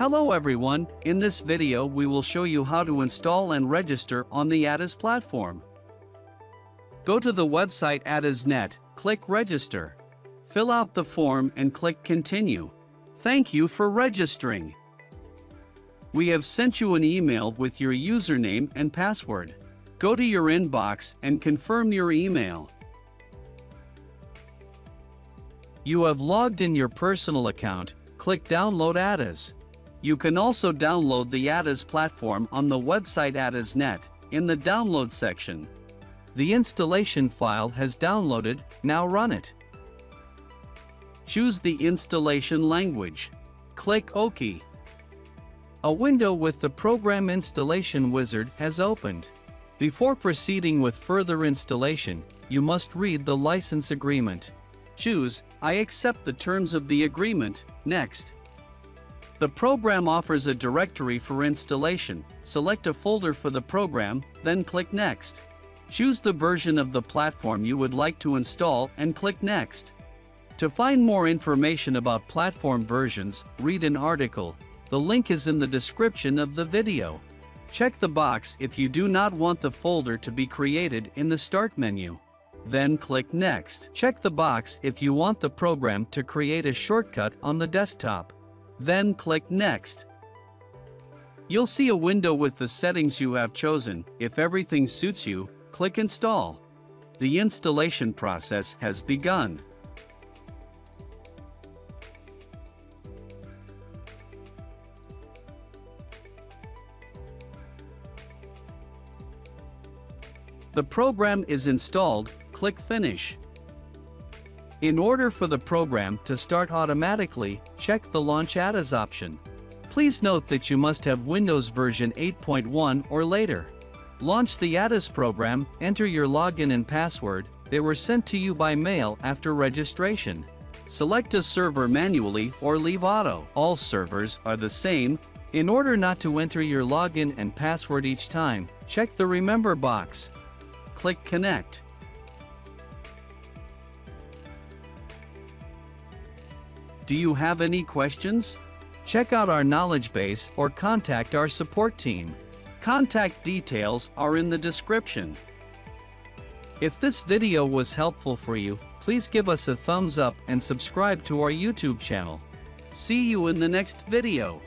Hello everyone, in this video we will show you how to install and register on the ATAS platform. Go to the website ATAS.net, click register. Fill out the form and click continue. Thank you for registering. We have sent you an email with your username and password. Go to your inbox and confirm your email. You have logged in your personal account, click download ATAS. You can also download the ATAS platform on the website ATAS.net in the download section. The installation file has downloaded, now run it. Choose the installation language. Click OK. A window with the Program Installation Wizard has opened. Before proceeding with further installation, you must read the license agreement. Choose I accept the terms of the agreement, next. The program offers a directory for installation. Select a folder for the program, then click Next. Choose the version of the platform you would like to install and click Next. To find more information about platform versions, read an article. The link is in the description of the video. Check the box if you do not want the folder to be created in the Start menu. Then click Next. Check the box if you want the program to create a shortcut on the desktop. Then click Next. You'll see a window with the settings you have chosen. If everything suits you, click Install. The installation process has begun. The program is installed, click Finish. In order for the program to start automatically, check the Launch ATAS option. Please note that you must have Windows version 8.1 or later. Launch the ATAS program, enter your login and password, they were sent to you by mail after registration. Select a server manually or leave auto. All servers are the same. In order not to enter your login and password each time, check the Remember box. Click Connect. Do you have any questions? Check out our knowledge base or contact our support team. Contact details are in the description. If this video was helpful for you, please give us a thumbs up and subscribe to our YouTube channel. See you in the next video.